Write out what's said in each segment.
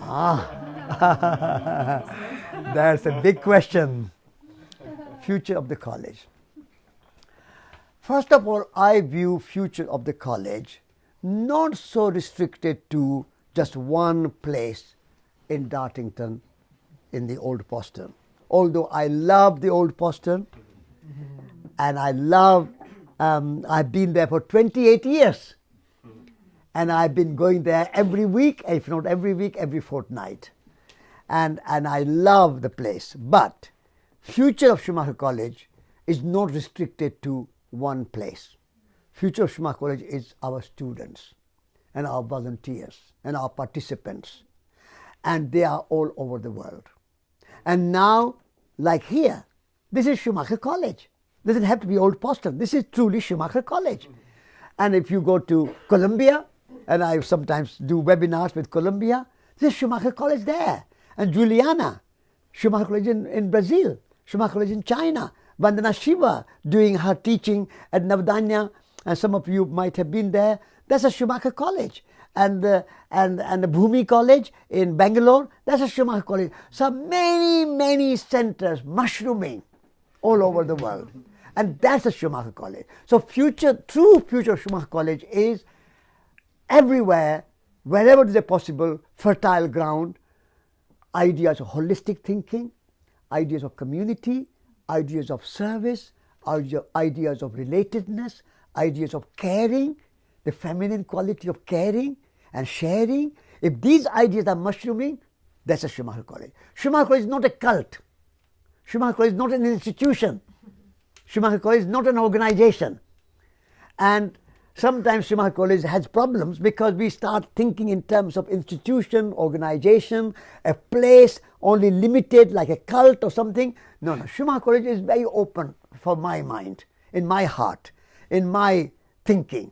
Ah, that's a big question. Future of the college. First of all, I view future of the college not so restricted to just one place in Dartington in the old Postern. Although I love the old Postern and I love, um, I've been there for 28 years and I've been going there every week, if not every week, every fortnight. And, and I love the place. But future of Schumacher College is not restricted to one place. Future of Schumacher College is our students and our volunteers and our participants. And they are all over the world. And now, like here, this is Schumacher College. Doesn't have to be Old Postern. This is truly Schumacher College. And if you go to Colombia, and I sometimes do webinars with Colombia. There's Schumacher College there, and Juliana, Schumacher College in, in Brazil, Schumacher College in China, Vandana Shiva doing her teaching at Navdanya, and some of you might have been there. That's a Schumacher College. And, uh, and, and the Bhoomi College in Bangalore, that's a Schumacher College. So many, many centers mushrooming all over the world. And that's a Schumacher College. So future, true future Schumacher College is everywhere, wherever is a possible, fertile ground, ideas of holistic thinking, ideas of community, ideas of service, ideas of relatedness, ideas of caring, the feminine quality of caring and sharing. If these ideas are mushrooming, that's a Schumacher College. Schumacher College is not a cult. Schumacher College is not an institution. Schumacher College is not an organization. And sometimes Schumacher College has problems because we start thinking in terms of institution, organization, a place only limited like a cult or something. No, no, Schumacher College is very open for my mind, in my heart, in my thinking.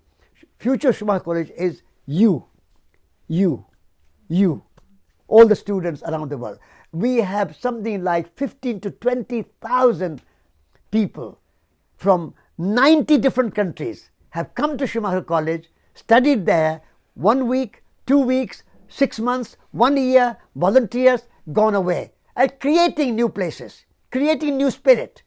Future Schumacher College is you, you, you, all the students around the world. We have something like 15 to 20,000 people from 90 different countries have come to Schumacher College, studied there one week, two weeks, six months, one year, volunteers, gone away, and creating new places, creating new spirit.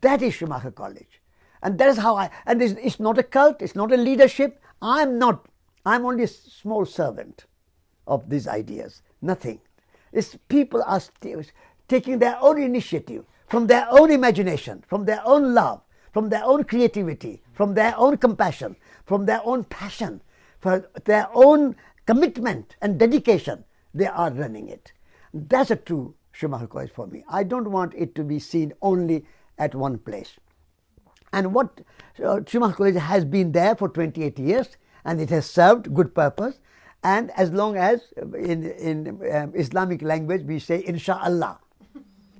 That is Schumacher College. And that is how I, and it's, it's not a cult, it's not a leadership. I'm not, I'm only a small servant of these ideas, nothing. It's people are taking their own initiative from their own imagination, from their own love, from their own creativity, from their own compassion, from their own passion, for their own commitment and dedication, they are running it. That's a true Schumacher College for me. I don't want it to be seen only at one place. And what uh, Schumacher College has been there for 28 years and it has served good purpose. And as long as in, in um, Islamic language we say, Insha'Allah,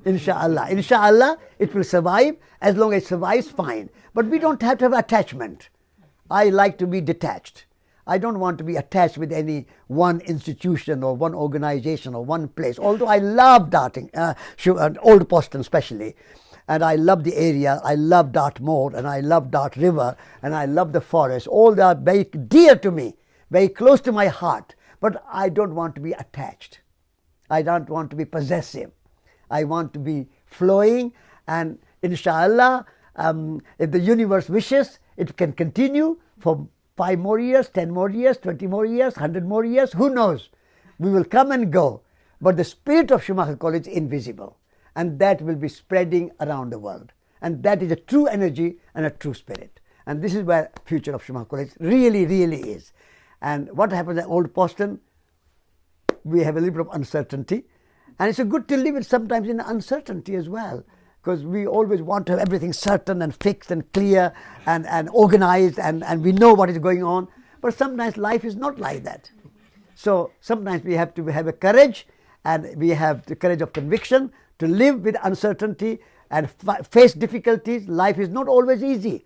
Insha'Allah. Insha'Allah, it will survive. As long as it survives, fine. But we don't have to have attachment. I like to be detached. I don't want to be attached with any one institution or one organization or one place. Although I love Darting, uh, uh, Old Postern especially, and I love the area. I love Dartmoor and I love Dart River and I love the forest. All that are very dear to me, very close to my heart. But I don't want to be attached. I don't want to be possessive. I want to be flowing and inshallah um, if the universe wishes it can continue for 5 more years, 10 more years, 20 more years, 100 more years, who knows. We will come and go. But the spirit of Schumacher College is invisible and that will be spreading around the world. And that is a true energy and a true spirit. And this is where future of Schumacher College really really is. And what happens at Old Postern we have a little bit of uncertainty and it's a good to live it sometimes in uncertainty as well, because we always want to have everything certain and fixed and clear and, and organized and, and we know what is going on. But sometimes life is not like that. So sometimes we have to have a courage and we have the courage of conviction to live with uncertainty and face difficulties. Life is not always easy.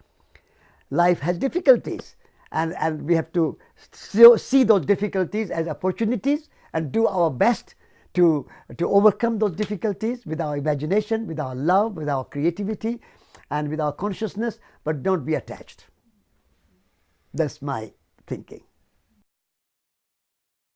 Life has difficulties and, and we have to see those difficulties as opportunities and do our best to, to overcome those difficulties with our imagination, with our love, with our creativity, and with our consciousness, but don't be attached. That's my thinking.